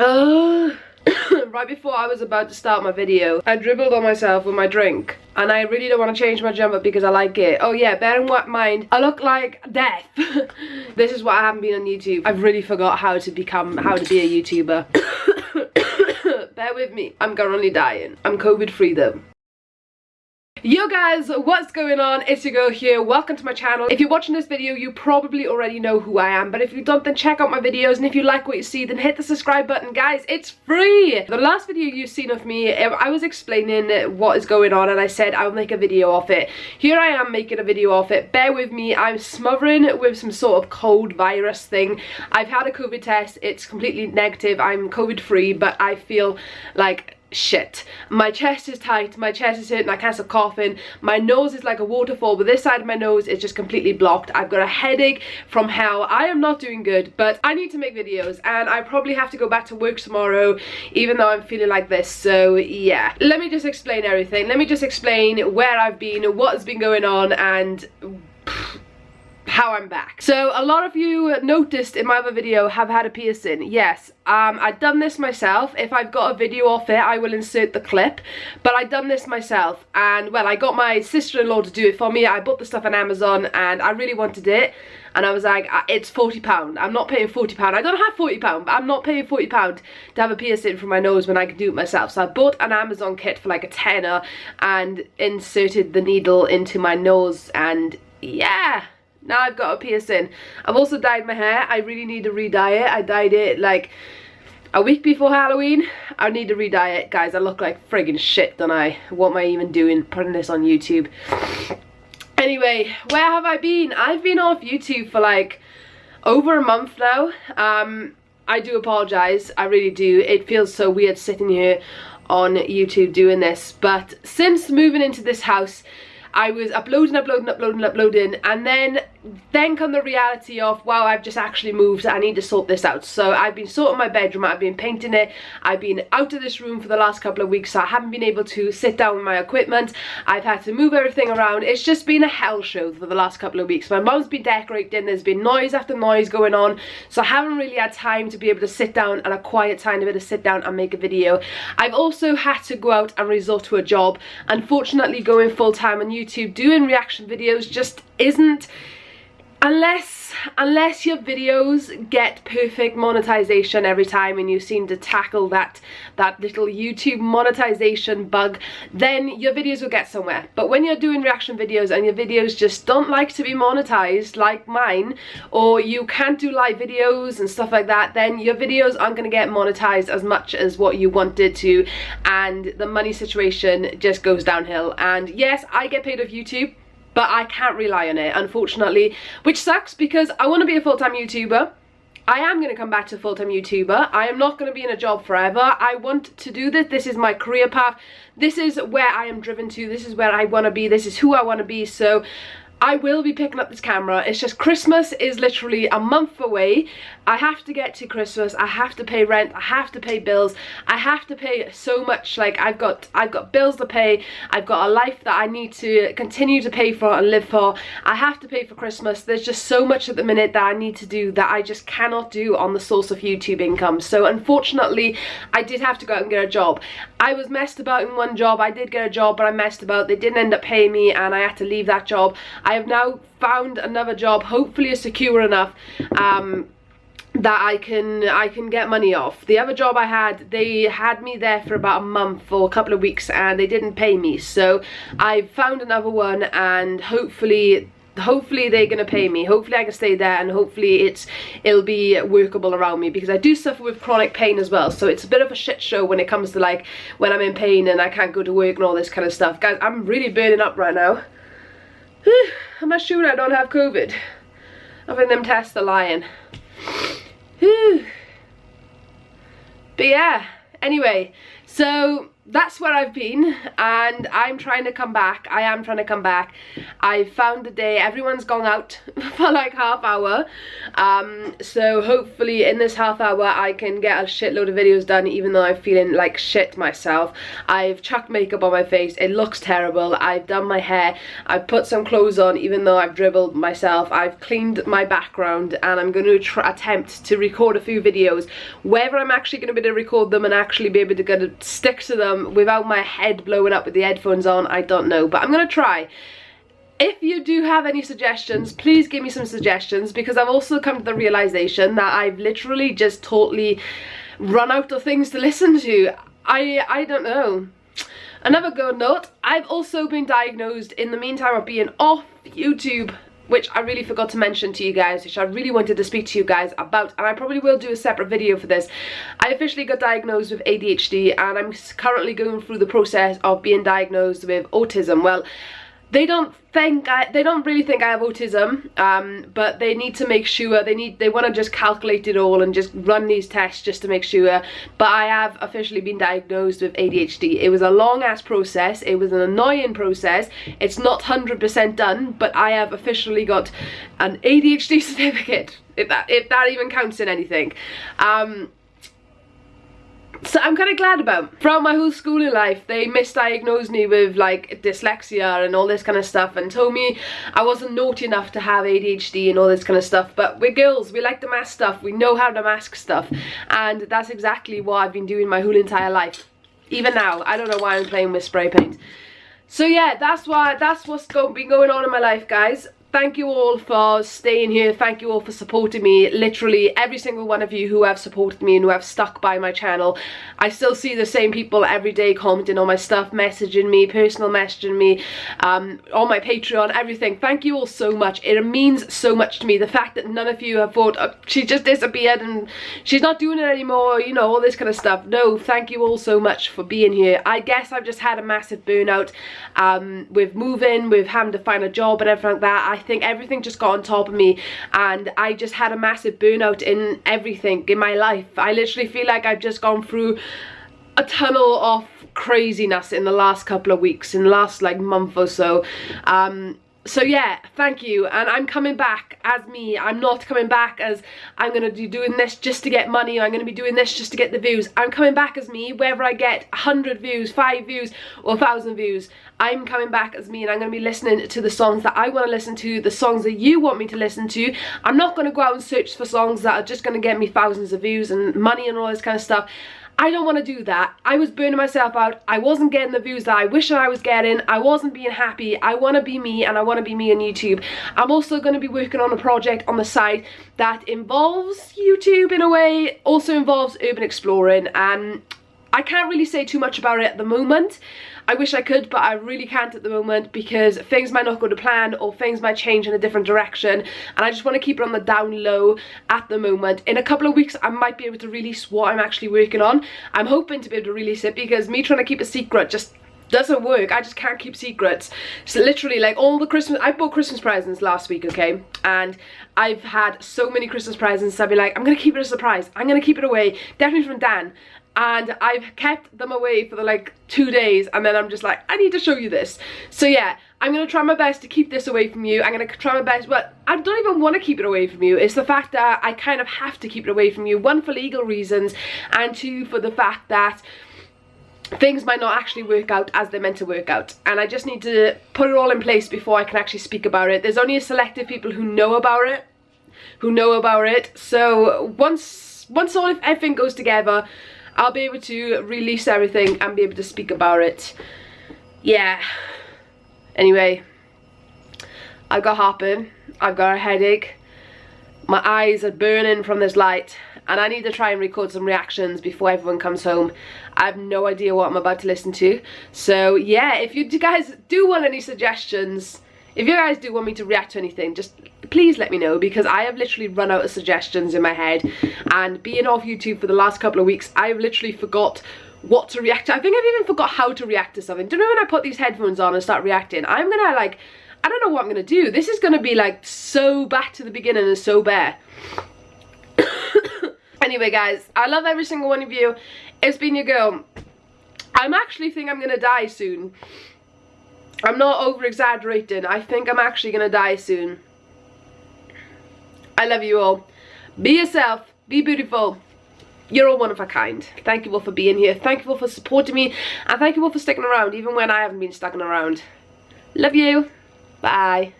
Uh, right before I was about to start my video, I dribbled on myself with my drink. And I really don't want to change my jumper because I like it. Oh yeah, bear in mind, I look like death. this is why I haven't been on YouTube. I've really forgot how to become, how to be a YouTuber. bear with me. I'm currently dying. I'm COVID free though. Yo guys, what's going on? It's your girl here. Welcome to my channel. If you're watching this video, you probably already know who I am, but if you don't, then check out my videos, and if you like what you see, then hit the subscribe button. Guys, it's free! The last video you've seen of me, I was explaining what is going on, and I said I'll make a video of it. Here I am making a video of it. Bear with me, I'm smothering with some sort of cold virus thing. I've had a COVID test, it's completely negative, I'm COVID free, but I feel like shit. My chest is tight, my chest is hurting, I can't stop coughing, my nose is like a waterfall, but this side of my nose is just completely blocked. I've got a headache from hell. I am not doing good, but I need to make videos and I probably have to go back to work tomorrow, even though I'm feeling like this, so yeah. Let me just explain everything. Let me just explain where I've been, what's been going on, and how I'm back. So a lot of you noticed in my other video have had a piercing. Yes, um, I've done this myself. If I've got a video of it, I will insert the clip. But I've done this myself. And, well, I got my sister-in-law to do it for me. I bought the stuff on Amazon and I really wanted it. And I was like, uh, it's £40. I'm not paying £40. I don't have £40, but I'm not paying £40 to have a piercing from my nose when I can do it myself. So I bought an Amazon kit for like a tenner and inserted the needle into my nose and yeah now I've got a piercing. I've also dyed my hair. I really need to re-dye it. I dyed it like a week before Halloween. I need to re-dye it. Guys, I look like friggin' shit, don't I? What am I even doing putting this on YouTube? Anyway, where have I been? I've been off YouTube for like over a month now. Um, I do apologise. I really do. It feels so weird sitting here on YouTube doing this. But since moving into this house, I was uploading, uploading, uploading, uploading, and then then come the reality of, wow, I've just actually moved, I need to sort this out. So I've been sorting my bedroom, I've been painting it, I've been out of this room for the last couple of weeks, so I haven't been able to sit down with my equipment, I've had to move everything around, it's just been a hell show for the last couple of weeks. My mum's been decorating, there's been noise after noise going on, so I haven't really had time to be able to sit down and a quiet time to be able to sit down and make a video. I've also had to go out and resort to a job. Unfortunately, going full-time on YouTube, doing reaction videos just isn't unless unless your videos get perfect monetization every time and you seem to tackle that that little YouTube monetization bug then your videos will get somewhere. But when you're doing reaction videos and your videos just don't like to be monetized like mine or you can't do live videos and stuff like that then your videos aren't going to get monetized as much as what you wanted to and the money situation just goes downhill. And yes I get paid off YouTube but I can't rely on it unfortunately which sucks because I want to be a full-time YouTuber I am going to come back to full-time YouTuber. I am not going to be in a job forever. I want to do this. This is my career path. This is where I am driven to. This is where I want to be. This is who I want to be. So I will be picking up this camera. It's just Christmas is literally a month away. I have to get to Christmas. I have to pay rent. I have to pay bills. I have to pay so much. Like I've got I've got bills to pay. I've got a life that I need to continue to pay for and live for. I have to pay for Christmas. There's just so much at the minute that I need to do that I just cannot do on the source of YouTube income. So unfortunately, I did have to go out and get a job. I was messed about in one job. I did get a job, but I messed about. They didn't end up paying me and I had to leave that job. Have now found another job, hopefully secure enough um, that I can I can get money off. The other job I had, they had me there for about a month or a couple of weeks and they didn't pay me. So I found another one and hopefully hopefully they're gonna pay me hopefully i can stay there and hopefully it's it'll be workable around me because i do suffer with chronic pain as well so it's a bit of a shit show when it comes to like when i'm in pain and i can't go to work and all this kind of stuff guys i'm really burning up right now I'm not sure I don't have COVID. I think them tests are lying. But yeah, anyway, So that's where I've been and I'm trying to come back. I am trying to come back. I found the day everyone's gone out for like half hour. Um, so hopefully in this half hour I can get a shitload of videos done even though I'm feeling like shit myself. I've chucked makeup on my face. It looks terrible. I've done my hair. I've put some clothes on even though I've dribbled myself. I've cleaned my background and I'm going to attempt to record a few videos. Whether I'm actually going to be able to record them and actually be able to get to stick to them Um, without my head blowing up with the headphones on, I don't know. But I'm going to try. If you do have any suggestions, please give me some suggestions because I've also come to the realization that I've literally just totally run out of things to listen to. I, I don't know. Another good note, I've also been diagnosed in the meantime of being off YouTube which I really forgot to mention to you guys, which I really wanted to speak to you guys about, and I probably will do a separate video for this. I officially got diagnosed with ADHD, and I'm currently going through the process of being diagnosed with autism. Well, they don't think I, they don't really think I have autism um, but they need to make sure they need they want to just calculate it all and just run these tests just to make sure. But I have officially been diagnosed with ADHD it was a long ass process. It was an annoying process. It's not 100% done but I have officially got an ADHD certificate if that if that even counts in anything. Um, so I'm kind of glad about. Throughout my whole schooling life, they misdiagnosed me with like dyslexia and all this kind of stuff and told me I wasn't naughty enough to have ADHD and all this kind of stuff. But we're girls, we like to mask stuff, we know how to mask stuff. And that's exactly what I've been doing my whole entire life. Even now, I don't know why I'm playing with spray paint. So yeah, that's why that's what's go been going on in my life, guys thank you all for staying here. Thank you all for supporting me. Literally every single one of you who have supported me and who have stuck by my channel. I still see the same people every day commenting on my stuff messaging me personal messaging me um, on my patreon everything. Thank you all so much. It means so much to me. The fact that none of you have thought oh, she just disappeared and she's not doing it anymore you know all this kind of stuff. No thank you all so much for being here. I guess I've just had a massive burnout um, with moving with having to find a job and everything like that. I think everything just got on top of me and I just had a massive burnout in everything in my life. I literally feel like I've just gone through a tunnel of craziness in the last couple of weeks, in the last like month or so. Um, so yeah thank you. And i'm coming back as me. I'm not coming back as i'm gonna be doing this just to get money i'm gonna be doing this just to get the views. I'm coming back as me. Whether i get 100 views 5 views or 1000 views i'm coming back as me and i'm gonna be listening to the songs that i want to listen to the songs that you want me to listen to. I'm not gonna go out and search for songs that are just gonna get me thousands of views and money and all this kind of stuff I don't want to do that. I was burning myself out. I wasn't getting the views that I wish I was getting. I wasn't being happy. I want to be me and I want to be me on YouTube. I'm also going to be working on a project on the side that involves YouTube in a way, also involves urban exploring and I can't really say too much about it at the moment. I wish I could, but I really can't at the moment because things might not go to plan or things might change in a different direction. And I just want to keep it on the down low at the moment. In a couple of weeks, I might be able to release what I'm actually working on. I'm hoping to be able to release it because me trying to keep a secret just doesn't work i just can't keep secrets so literally like all the christmas i bought christmas presents last week okay and i've had so many christmas presents i've be like i'm gonna keep it a surprise i'm gonna keep it away definitely from dan and I've kept them away for the like two days and then I'm just like I need to show you this. So yeah I'm gonna try my best to keep this away from you. I'm gonna try my best but I don't even want to keep it away from you. It's the fact that I kind of have to keep it away from you. One for legal reasons and two for the fact that things might not actually work out as they're meant to work out. And I just need to put it all in place before I can actually speak about it. There's only a selective people who know about it who know about it. So once once all of everything goes together I'll be able to release everything and be able to speak about it. Yeah. Anyway, I've got heartburn. I've got a headache. My eyes are burning from this light and I need to try and record some reactions before everyone comes home. I have no idea what I'm about to listen to. So yeah, if you guys do want any suggestions, if you guys do want me to react to anything, just please let me know because I have literally run out of suggestions in my head and being off YouTube for the last couple of weeks, I've literally forgot what to react to. I think I've even forgot how to react to something. Don't know when I put these headphones on and start reacting, I'm gonna like, I don't know what I'm gonna do. This is gonna be like so back to the beginning and so bare. anyway guys, I love every single one of you. It's been your girl, I'm actually think I'm gonna die soon. I'm not over exaggerating. I think I'm actually gonna die soon. I love you all. Be yourself. Be beautiful. You're all one of a kind. Thank you all for being here. Thank you all for supporting me. And thank you all for sticking around, even when I haven't been sticking around. Love you. Bye.